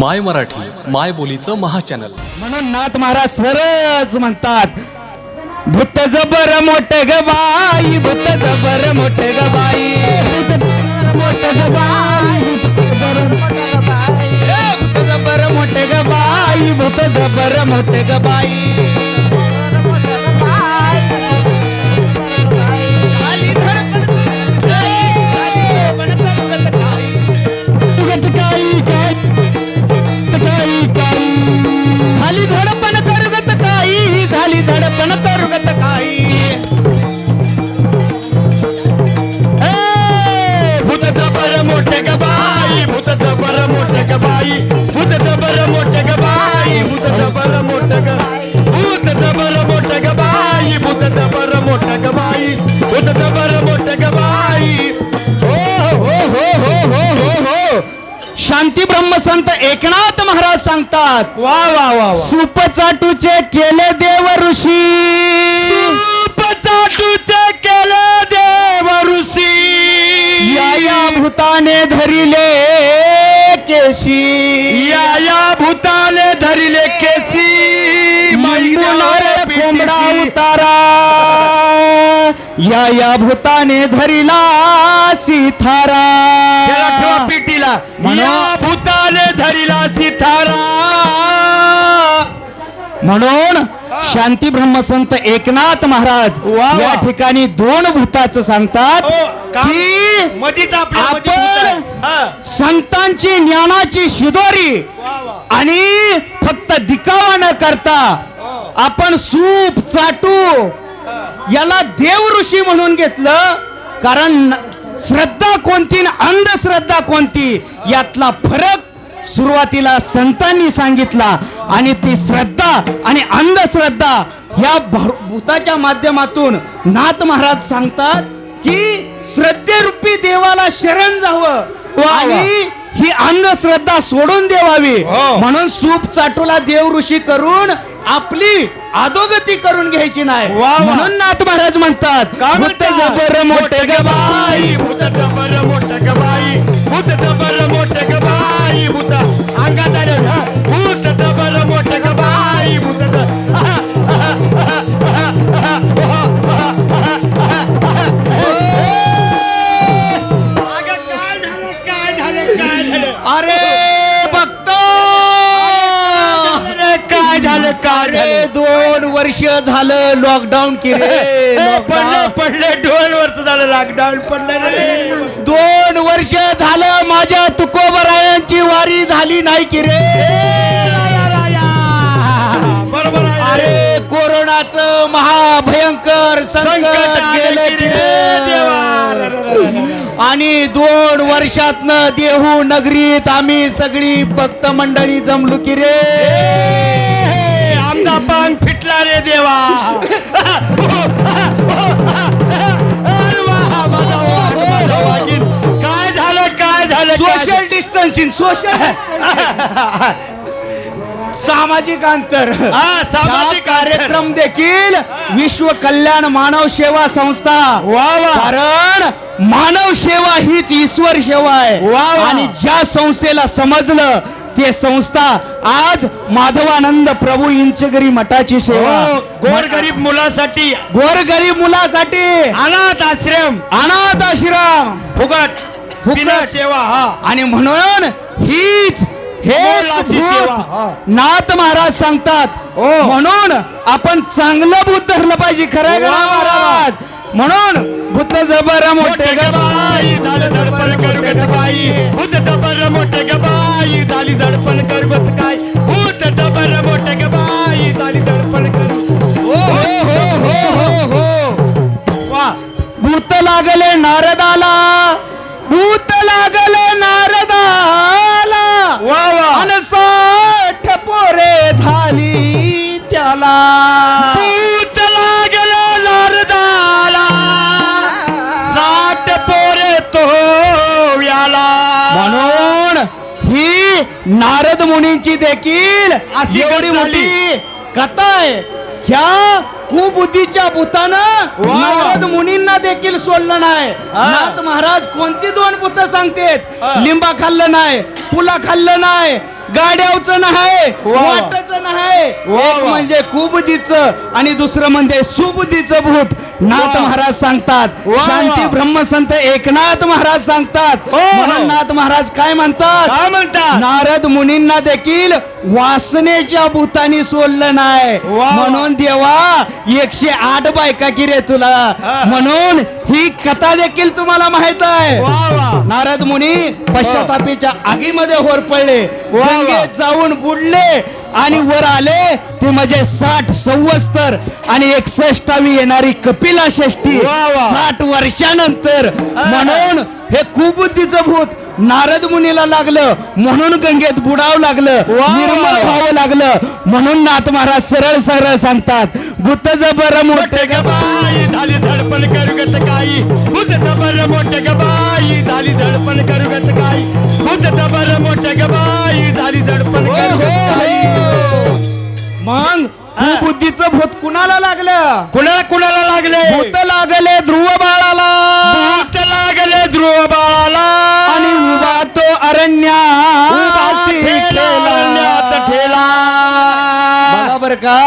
माय मराठी माय बोलीचं महाचॅनल. म्हणून नाथ महाराज सरच म्हणतात भूत जबर मोठ ग बाई भूत जबर मोठ ग बाई मोठ ग बाई भूत जबर मोठ ग बाई भूत जबर मोठ ग बाई. झाली झडपण करगत काही झाली झडपण करगत काही. ब्रह्मसंत एकनाथ महाराज सांगतात वा वा वा सूप चाटूचे केले देव ऋषी. सूप चाटूचे केले देव ऋषी. या या भूताने धरिले केशी. या या भूताने धरिले केशी. कोंबडा उतारा. या या भूताने धरिला सिथारा. पिटीला या भूताने धरिला सिथारा म्हणून शांती ब्रह्मसंत एकनाथ महाराज या ठिकाणी दोन भूताचं सांगतात की? मधीच आपल्या मधी आपण. हा. संतांची ज्ञानाची शिदोरी आणि फक्त दिखावा न करता आपण सूप चाटू याला देव ऋषी म्हणून घेतलं. कारण श्रद्धा कोणती अंधश्रद्धा कोणती यातला फरक सुरुवातीला संतांनी सांगितला आणि ती श्रद्धा आणि अंधश्रद्धा या भूताच्या माध्यमातून नाथ महाराज सांगतात की श्रद्धेरूपी देवाला शरण जावं आणि ही अंधश्रद्धा सोडून देवावी. म्हणून सूप चाटूला देव ऋषी करून आपली अधोगती करून घ्यायची नाही. म्हणून नाथ महाराज म्हणतात भूत अंगात आलं वर्ष झालं लॉकडाऊन की रे? पडले lockdown. पडले दोन वर्ष झालं लॉकडाऊन पडलं रे. दोन वर्ष झालं माझ्या तुकोबरायांची वारी झाली नाही की रे? बरोबर आहे. अरे कोरोनाचं महाभयंकर संकट संकट आलं गेलं की की रे? रे देवा. आणि दोन वर्षातनं देहू नगरीत आम्ही सगळी भक्त मंडळी जमलो की रे? आमदा पांग फिटला रे देवा. काय झालं काय झालं? सोशल डिस्टन्सिंग सोशल सामाजिक अंतर. हा, सामाजिक हा कार्यक्रम देखील विश्व कल्याण मानव सेवा संस्था. वा वा. कारण मानव सेवा हीच ईश्वर सेवा आहे. वा वा. आणि ज्या संस्थेला समजलं ते संस्था आज माधवानंद प्रभू इंचगरी मठाची सेवा. हो, गोरगरीब मुलासाठी. गोरगरीब मुलासाठी. अनाथ आश्रम. अनाथ आश्रम. फुकट. फुकट. सेवा हा. आणि म्हणून हीच हे हा. नाथ महाराज सांगतात. म्हणून आपण चांगलं बुद्ध धरलं पाहिजे खरं. महाराज? म्हणून बुद्ध जबर मोठे मोठे ग बाई झालं झडपण करगत बाई. भूत जबर मोठे ग बाई झाली झडपण करगत काय? भूत जबर मोठे ग बाई झाली झडपण कर हो हो हो हो हो हो वा. भूत लागले नारदाला. भूत लागले नारदाला. वा वा. अन साठ पोरे झाली त्याला. नारद मुनींची देखील अशी एवढी. मोठी कथा आहे ह्या कुबुद्धीच्या भूतानं. नारद मुनींना देखील सोडलं नाही नाथ महाराज कोणती दोन भूत सांगतेत. लिंबा खाल्लं नाही पुला खाल्लं नाही गाड्यावचं नाही वा. एक. म्हणजे कुबुद्धीचं आणि दुसरं म्हणजे सुबुद्धीचं भूत नाथ. महाराज सांगतात. शांती ब्रह्मसंत एकनाथ महाराज सांगतात हो. म्हणून नाथ महाराज काय म्हणतात काय म्हणता नारद मुनींना देखील वासनेच्या भूतानी सोडलं नाही वा. म्हणून देवा एकशे आठ बायका की रे तुला. म्हणून ही कथा देखील तुम्हाला माहीत आहे. वा वा. नारद मुनी पश्चातापीच्या आगीमध्ये होर पडले. जाऊन बुडले आणि वर आले. ते म्हणजे साठ संवत्सर आणि एकसष्टावी येणारी कपिला वा. साठ वर्षानंतर. म्हणून हे कुबुद्धीचं भूत नारद मुनीला लागलं म्हणून गंगेत बुडावं लागलं. निर्मळ व्हावं लागलं म्हणून नाथ महाराज सरळ सरळ सांगतात भूत जबर मोठे गबाई. झाली झडपण करुगत काही भूत दबर मोठे गबाई झाली झडपण करुगत काही भूत दबर मोठे गबाई झाली झडपण करुगत काही मग कुबुद्धीचं भूत कुणाला लागलं? कुणाला कुणाला लागले? भूत लागले ध्रुव बाळाला. लागले ध्रुव बाळाला आणि उभा तो अरण्या ठेला, बर का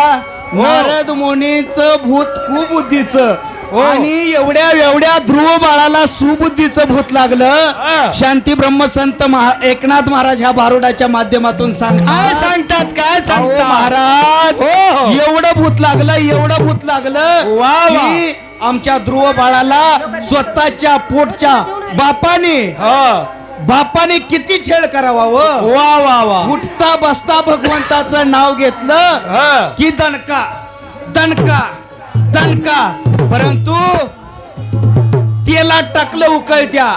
नारद मुनीचं भूत कुबुद्धीचं. आणि एवढ्या एवढ्या ध्रुव बाळाला सुबुद्धीचं भूत लागलं. हा. शांती ब्रह्मसंत महा एकनाथ महाराज ह्या बारुडाच्या माध्यमातून काय सांगतात काय सांगतात? महाराज हो, हो. एवढं भूत लागलं एवढं भूत लागलं. वा, आमच्या ध्रुव बाळाला स्वतःच्या पोटच्या बापाने बापाने किती छेड करावा व? वा वा वा उठता बसता भगवंताचं नाव घेतलं हा. की दणका दणका दणका परंतु तेला टाकलं उकळत्या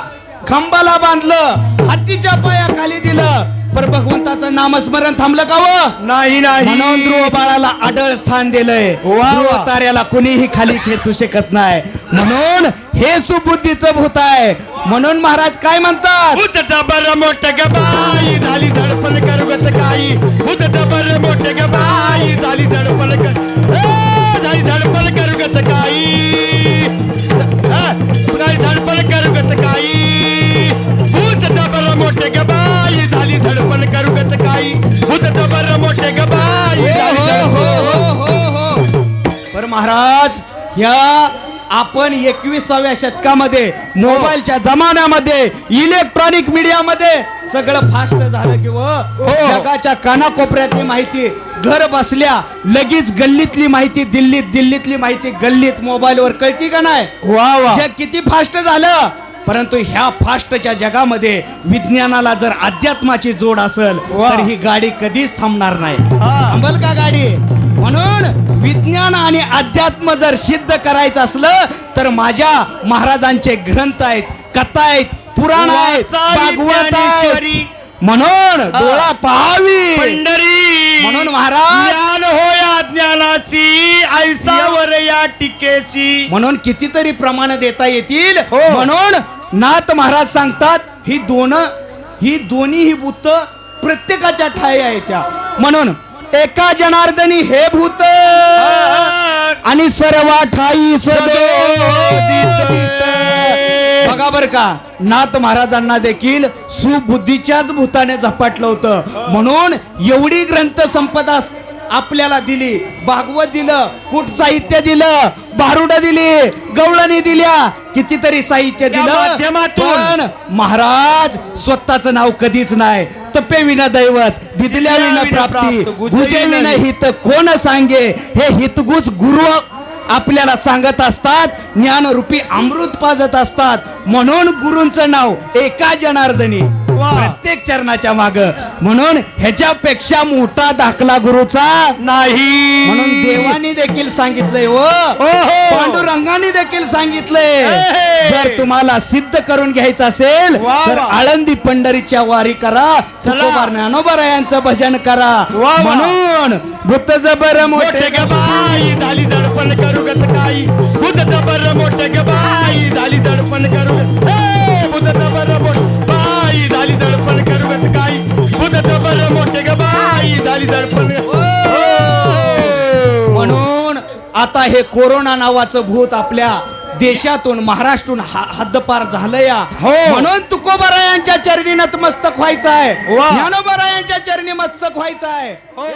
खंबाला बांधलं हातीच्या पायाखाली दिलं पर भगवंताचं नामस्मरण थांबलं का व? नाही नाही. म्हणून ध्रुव बाळाला आढळ स्थान दिलंय. वा. ध्रुव ताऱ्याला कुणीही खाली खेचू शकत नाही. म्हणून हे सुबुद्धीचं भूत आहे. म्हणून महाराज काय म्हणतात? भूत दबर मोठ गबाई महाराज ह्या आपण एकविसाव्या शतकामध्ये मोबाईलच्या जमान्यामध्ये इलेक्ट्रॉनिक मीडियामध्ये सगळं फास्ट झालं की व जगाच्या कानाकोपऱ्यातली माहिती घर बसल्या लगेच गल्लीतली माहिती दिल्लीत दिल्लीतली माहिती गल्लीत मोबाईलवर कळती का नाही? वा वा. जग किती फास्ट झालं? परंतु ह्या फास्टच्या जगामध्ये विज्ञानाला जर अध्यात्माची जोड असेल. तर ही गाडी कधीच थांबणार नाही. हा. थांबल का गाडी? म्हणून विज्ञान आणि अध्यात्म जर सिद्ध करायचं असलं तर माझ्या महाराजांचे ग्रंथ आहेत कथा आहेत पुराण आहेत आहेत. म्हणून डोळा पाहावी. पंढरी. म्हणून महाराज ज्ञान होया ज्ञानाची ऐसावर या टिकेची. म्हणून कितीतरी प्रमाण देता येतील. हो. म्हणून नाथ महाराज सांगतात ही दोन ही दोन्ही ही भूत प्रत्येकाच्या ठाई आहे त्या. म्हणून एका जनार्दनी हे भूत! आणि सर्वा ठाई. बघा बर का नाथ महाराजांना देखील सुबुद्धीच्याच भूताने झपाटलं होतं. म्हणून एवढी ग्रंथ संपदा आपल्याला दिली. भागवत दिलं कुठ साहित्य दिलं बारुड दिली गवळणी दिल्या कितीतरी साहित्य दिलं. महाराज स्वतःचं नाव कधीच नाही. तपे विना दैवत दिदल्या विना प्राप्ती गुजे विना हित कोण सांगे? हे हितगुज गुरु आपल्याला सांगत असतात ज्ञानरूपी अमृत पाजत असतात. म्हणून गुरूंचं नाव एका जनार्दनी. प्रत्येक चरणाच्या माग म्हणून ह्याच्यापेक्षा मोठा दाखला गुरुचा नाही म्हणून देवानी देखील सांगितलंय व हो. पांडुरंगाने देखील सांगितलंय हे. जर तुम्हाला सिद्ध करून घ्यायचं असेल तर. आळंदी पंढरीच्या वारी करा चला. तुकोबा ज्ञानोबा यांचं भजन करा. म्हणून भूत जबर मोठे गबाई झाली झडपण करू गत काही भूत जबर मोठे गबाई झाली झडपण करू झाली झडपण हो. म्हणून आता हे कोरोना नावाचं भूत आपल्या देशातून महाराष्ट्रातून हा- हद्दपार झालं या हो. म्हणून तुकोबरायांच्या चरणी नतमस्तक व्हायचं आहे. ज्ञानोबरायांच्या चरणी मस्तक व्हायचं आहे हे